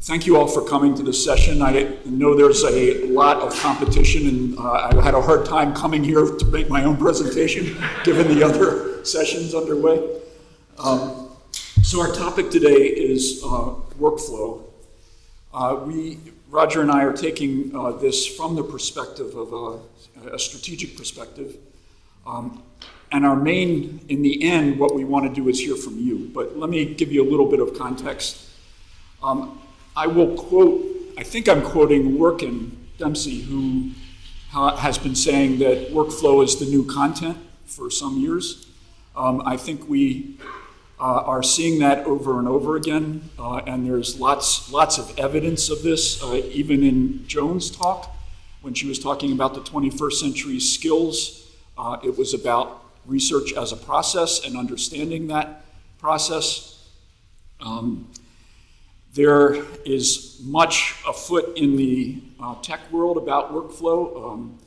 thank you all for coming to this session. I know there's a lot of competition, and uh, I had a hard time coming here to make my own presentation, given the other sessions underway. Um, so our topic today is uh, workflow. Uh, we, Roger and I are taking uh, this from the perspective of a, a strategic perspective. Um, and our main, in the end, what we want to do is hear from you. But let me give you a little bit of context. Um, I will quote, I think I'm quoting Lorcan Dempsey, who has been saying that workflow is the new content for some years. Um, I think we uh, are seeing that over and over again, uh, and there's lots, lots of evidence of this, uh, even in Joan's talk, when she was talking about the 21st century skills. Uh, it was about research as a process and understanding that process. Um, there is much afoot in the uh, tech world about workflow. Um,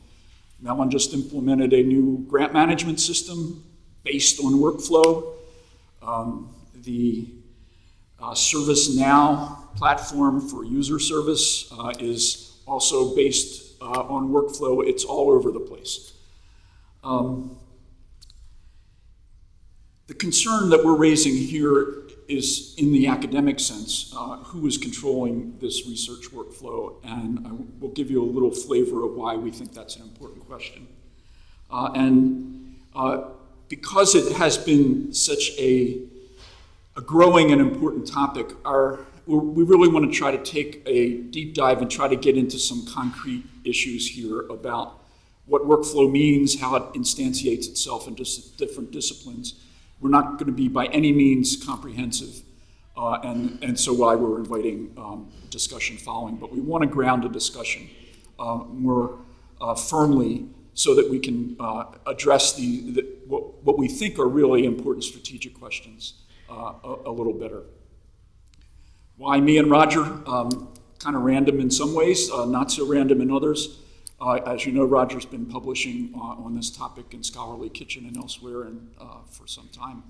Mellon just implemented a new grant management system based on workflow. Um, the uh, ServiceNow platform for user service uh, is also based uh, on workflow. It's all over the place. Um, the concern that we're raising here is in the academic sense, uh, who is controlling this research workflow? And I will give you a little flavor of why we think that's an important question. Uh, and uh, because it has been such a, a growing and important topic, our, we really want to try to take a deep dive and try to get into some concrete issues here about what workflow means, how it instantiates itself in different disciplines, we're not going to be by any means comprehensive, uh, and, and so why we're inviting um, discussion following. But we want to ground a discussion uh, more uh, firmly so that we can uh, address the, the, what, what, we think are really important strategic questions uh, a, a, little better. Why me and Roger? Um, kind of random in some ways, uh, not so random in others. Uh, as you know, Roger's been publishing uh, on this topic in Scholarly Kitchen and elsewhere and, uh, for some time.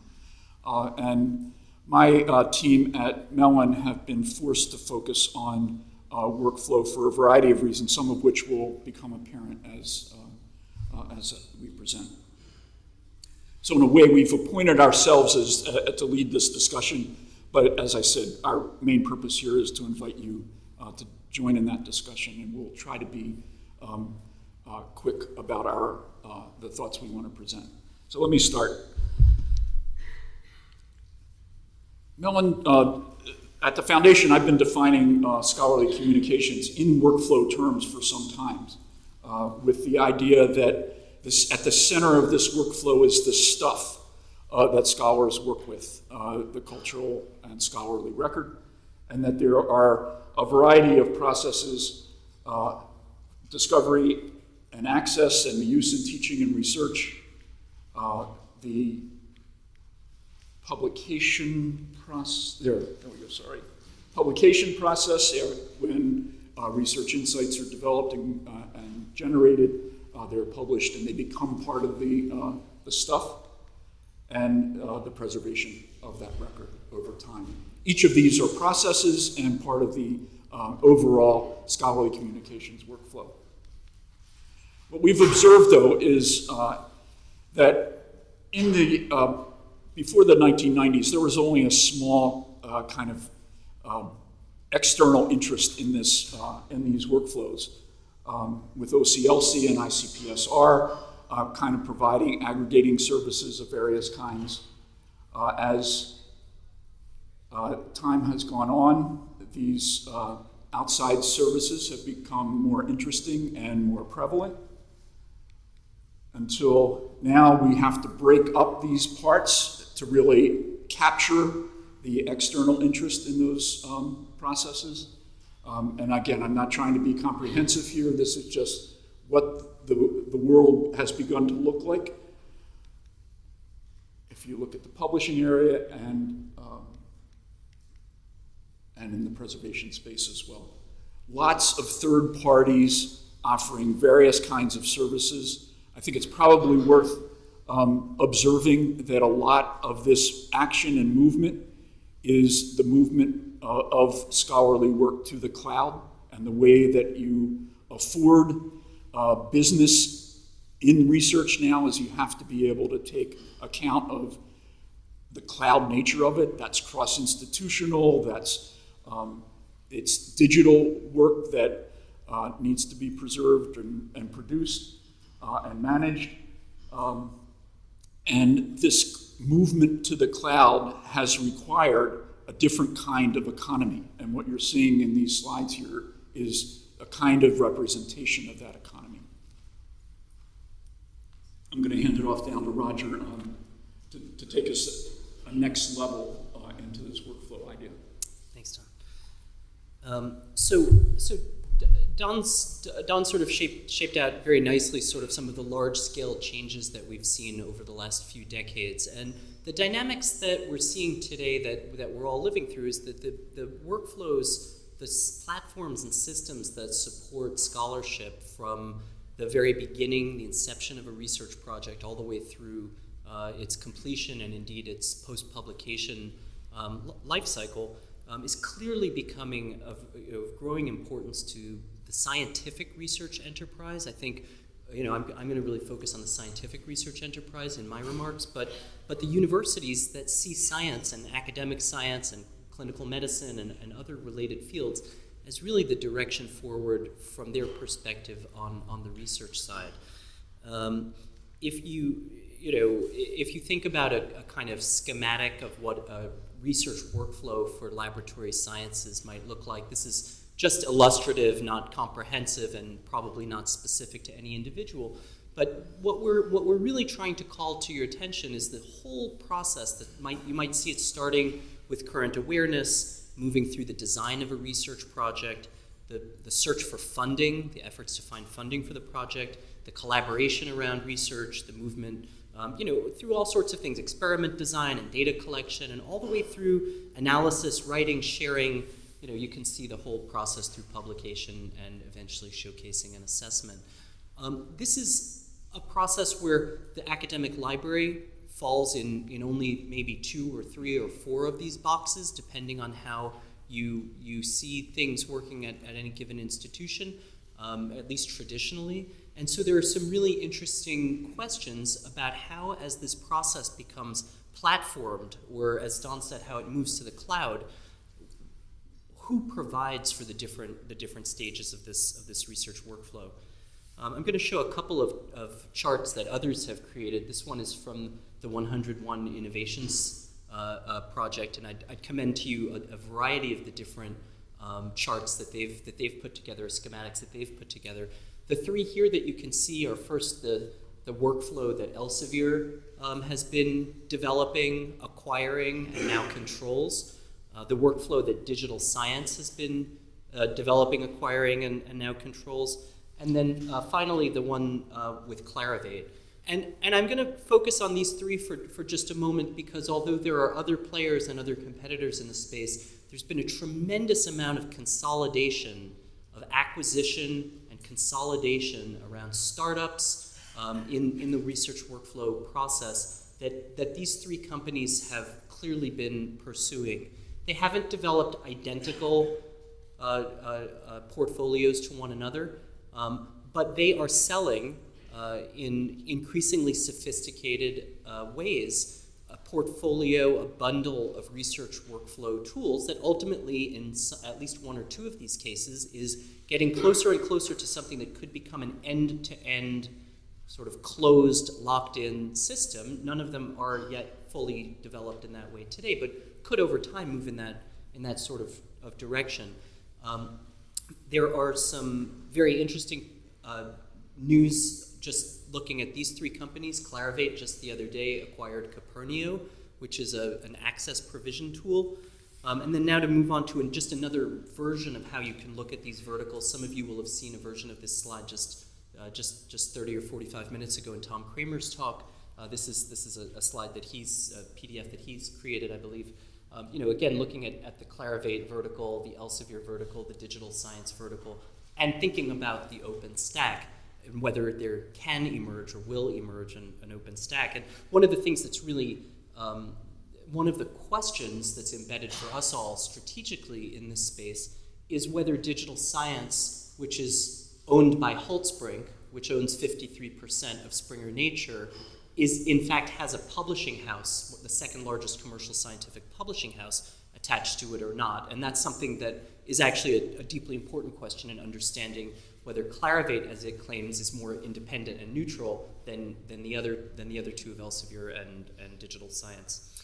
Uh, and my uh, team at Mellon have been forced to focus on workflow for a variety of reasons, some of which will become apparent as, as we present. So in a way, we've appointed ourselves as, to lead this discussion, but as I said, our main purpose here is to invite you to join in that discussion, and we'll try to be um, uh, quick about our, uh, the thoughts we want to present. So let me start. Mellon, uh, at the foundation, I've been defining uh, scholarly communications in workflow terms for some time, uh, with the idea that this, at the center of this workflow is the stuff uh, that scholars work with, the cultural and scholarly record, and that there are a variety of processes discovery and access and the use in teaching and research, uh, the publication process, there, there we go, sorry. Publication process, when uh, research insights are developed and, uh, and generated, uh, they're published and they become part of the, uh, the stuff, and uh, the preservation of that record over time. Each of these are processes and part of the overall scholarly communications workflow. What we've observed, though, is uh, that in the, uh, before the 1990s, there was only a small uh, kind of um, external interest in, this, uh, in these workflows, um, with OCLC and ICPSR uh, kind of providing aggregating services of various kinds. Uh, as time has gone on, these outside services have become more interesting and more prevalent until now we have to break up these parts to really capture the external interest in those um, processes. Um, and again, I'm not trying to be comprehensive here. This is just what the, the world has begun to look like. If you look at the publishing area and, um, and in the preservation space as well. Lots of third parties offering various kinds of services I think it's probably worth um, observing that a lot of this action and movement is the movement uh, of scholarly work to the cloud and the way that you afford uh, business in research now is you have to be able to take account of the cloud nature of it. That's cross-institutional. That's um, it's digital work that uh, needs to be preserved and, and produced and managed. Um, and this movement to the cloud has required a different kind of economy. And what you're seeing in these slides here is a kind of representation of that economy. I'm going to hand it off down to Roger um, to, to, take us a, a next level uh, into this workflow idea. Thanks, Tom. Um, so, so Don's, Don sort of shaped, shaped out very nicely sort of some of the large-scale changes that we've seen over the last few decades. And the dynamics that we're seeing today that, that we're all living through is that the, the workflows, the platforms and systems that support scholarship from the very beginning, the inception of a research project, all the way through uh, its completion and indeed its post-publication um, life cycle, um, is clearly becoming of, of, growing importance to the scientific research enterprise. I think, you know, I'm, I'm going to really focus on the scientific research enterprise in my remarks, but, but the universities that see science and academic science and clinical medicine and, and other related fields as really the direction forward from their perspective on, on the research side. Um, if you, you know, if you think about a, a, kind of schematic of what a research workflow for laboratory sciences might look like, this is just illustrative, not comprehensive, and probably not specific to any individual. But what we're, what we're really trying to call to your attention is the whole process that might, you might see it starting with current awareness, moving through the design of a research project, the, the search for funding, the efforts to find funding for the project, the collaboration around research, the movement, um, you know, through all sorts of things, experiment design and data collection, and all the way through analysis, writing, sharing, you know, you can see the whole process through publication and eventually showcasing and assessment. Um, this is a process where the academic library falls in, in only maybe two or three or four of these boxes, depending on how you, you see things working at, at any given institution, um, at least traditionally. And so there are some really interesting questions about how, as this process becomes platformed, or as Don said, how it moves to the cloud, who provides for the different, the different stages of this, of this research workflow? Um, I'm going to show a couple of, of charts that others have created. This one is from the 101 Innovations uh, uh, project, and I'd, I'd, commend to you a, a variety of the different um, charts that they've, that they've put together, schematics that they've put together. The three here that you can see are first the, the workflow that Elsevier um, has been developing, acquiring, and now controls. Uh, the workflow that digital science has been uh, developing, acquiring, and, and, now controls. And then uh, finally, the one uh, with Clarivate. And, and I'm going to focus on these three for, for just a moment because although there are other players and other competitors in the space, there's been a tremendous amount of consolidation, of acquisition and consolidation around startups um, in, in the research workflow process that, that these three companies have clearly been pursuing. They haven't developed identical uh, uh, uh, portfolios to one another, um, but they are selling uh, in increasingly sophisticated uh, ways a portfolio, a bundle of research workflow tools that ultimately, in at least one or two of these cases, is getting closer and closer to something that could become an end-to-end sort of closed, locked-in system. None of them are yet fully developed in that way today, but could over time move in that, in that sort of, of direction. Um, there are some very interesting uh, news just looking at these three companies, Clarivate just the other day acquired Kopernio, which is a, an access provision tool. Um, and then now to move on to just another version of how you can look at these verticals. Some of you will have seen a version of this slide just, uh, just, just 30 or 45 minutes ago in Tom Kramer's talk. Uh, this is, this is a, a, slide that he's, a PDF that he's created, I believe. Um, you know, again, looking at, at the Clarivate vertical, the Elsevier vertical, the digital science vertical, and thinking about the open stack and whether there can emerge or will emerge an, an open stack. And one of the things that's really um, one of the questions that's embedded for us all strategically in this space is whether digital science, which is owned by Holtzbrinck, which owns 53% of Springer Nature, is in fact has a publishing house, the second largest commercial scientific publishing house, attached to it or not. And that's something that is actually a, a deeply important question in understanding whether Clarivate, as it claims, is more independent and neutral than, than, the, other, than the other two of Elsevier and, and digital science.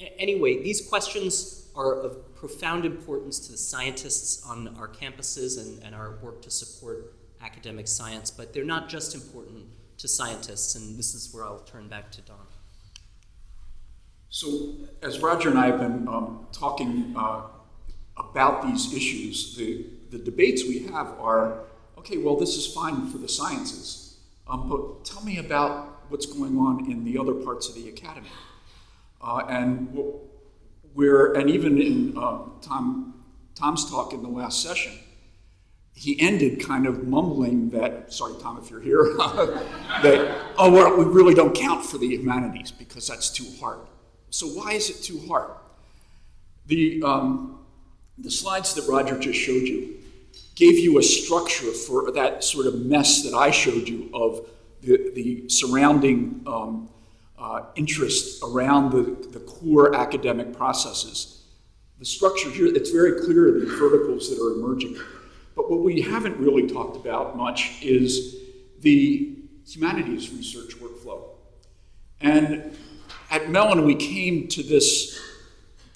A- anyway, these questions are of profound importance to the scientists on our campuses and, and our work to support academic science, but they're not just important to scientists, and this is where I'll turn back to Don. So, as Roger and I have been um, talking uh, about these issues, the, the debates we have are okay, well, this is fine for the sciences, um, but tell me about what's going on in the other parts of the academy. Uh, and what we're, and even in uh, Tom, Tom's talk in the last session, he ended kind of mumbling that, sorry, Tom, if you're here, that, oh, well, we really don't count for the humanities because that's too hard. So, why is it too hard? The, um, the slides that Roger just showed you gave you a structure for that sort of mess that I showed you of the, the surrounding um, uh, interest around the, the core academic processes. The structure here, it's very clear the verticals that are emerging. But what we haven't really talked about much is the humanities research workflow. And at Mellon, we came to this,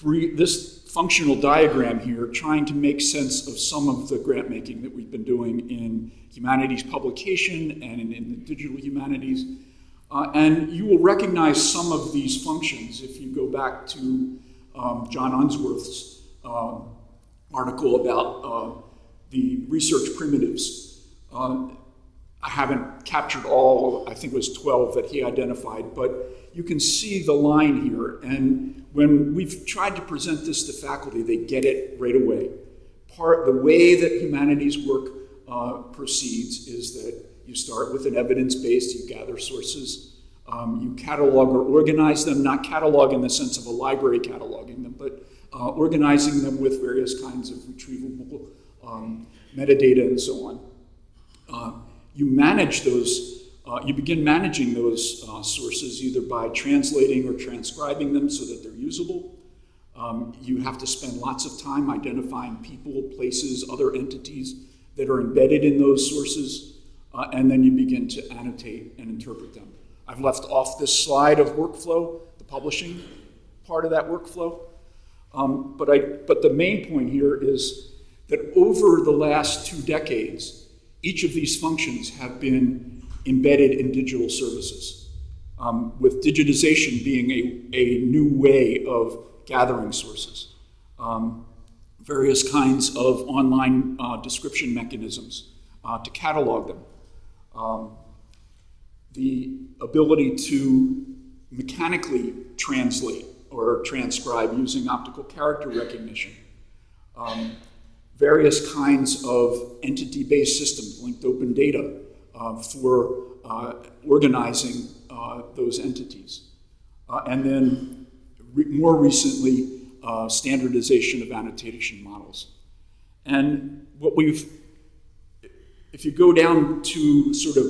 this functional diagram here trying to make sense of some of the grant making that we've been doing in humanities publication and in, in the digital humanities. Uh, and you will recognize some of these functions if you go back to um, John Unsworth's uh, article about uh, the research primitives. Uh, I haven't captured all, I think it was 12 that he identified, but you can see the line here. And when we've tried to present this to faculty, they get it right away. Part, the way that humanities work uh, proceeds is that you start with an evidence base, you gather sources, um, you catalog or organize them, not catalog in the sense of a library cataloging them, but uh, organizing them with various kinds of retrievable um, metadata and so on. Uh, you manage those uh, you begin managing those uh, sources either by translating or transcribing them so that they're usable. Um, you have to spend lots of time identifying people, places, other entities that are embedded in those sources, uh, and then you begin to annotate and interpret them. I've left off this slide of workflow, the publishing part of that workflow. Um, but, I, but the main point here is that over the last two decades, each of these functions have been embedded in digital services, um, with digitization being a, a new way of gathering sources. Um, various kinds of online uh, description mechanisms uh, to catalog them. Um, the ability to mechanically translate or transcribe using optical character recognition. Um, various kinds of entity-based systems, linked open data, uh, for uh, organizing uh, those entities. and then re more recently, standardization of annotation models. And what we've, if you go down to sort of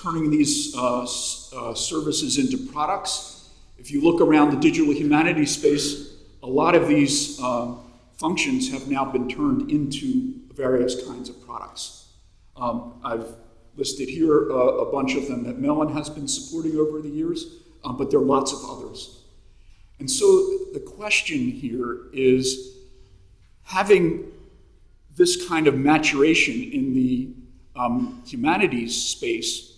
turning these uh, uh, services into products, if you look around the digital humanities space, a lot of these um, functions have now been turned into various kinds of products. Um, I've listed here uh, a bunch of them that Mellon has been supporting over the years, um, but there are lots of others. And so the question here is having this kind of maturation in the um, humanities space,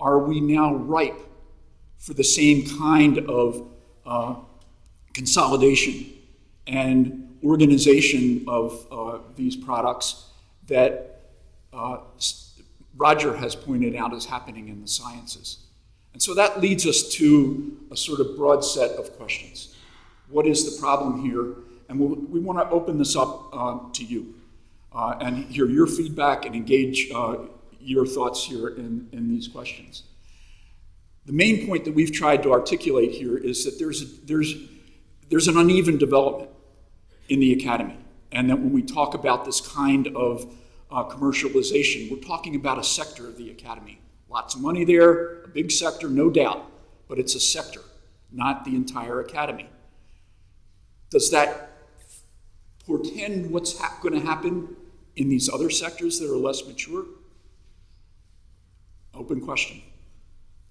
are we now ripe for the same kind of uh, consolidation and organization of uh, these products that uh, Roger has pointed out is happening in the sciences. And so that leads us to a sort of broad set of questions. What is the problem here? And we'll, we want to open this up uh, to you uh, and hear your feedback and engage uh, your thoughts here in, in these questions. The main point that we've tried to articulate here is that there's, a, there's there's an uneven development in the academy. And that when we talk about this kind of uh, commercialization, we're talking about a sector of the academy. Lots of money there, a big sector, no doubt, but it's a sector, not the entire academy. Does that portend what's ha- going to happen in these other sectors that are less mature? Open question.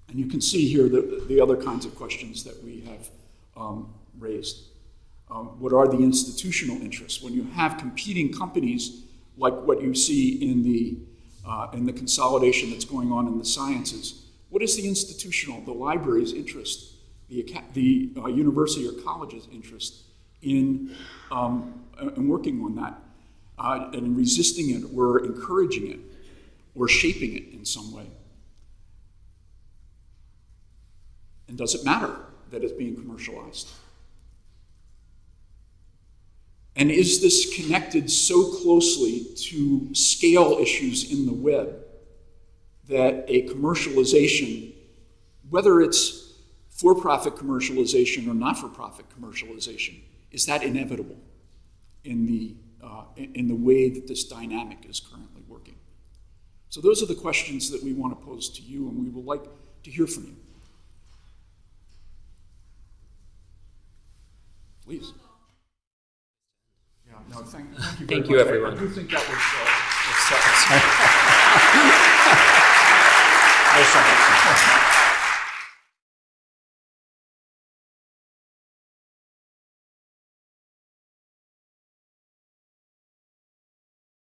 And you can see here the, the other kinds of questions that we have um, raised. Um, what are the institutional interests? When you have competing companies like what you see in the, uh, in the consolidation that's going on in the sciences, what is the institutional, the library's interest, the, the uh, university or college's interest in, um, in working on that? Uh, and resisting it or encouraging it or shaping it in some way? And does it matter that it's being commercialized? And is this connected so closely to scale issues in the web that a commercialization, whether it's for profit commercialization or not for profit commercialization, is that inevitable in the, uh, in the way that this dynamic is currently working? So, those are the questions that we want to pose to you, and we would like to hear from you. Please. No, thank, thank you very Thank you, everyone. I do think that was, uh,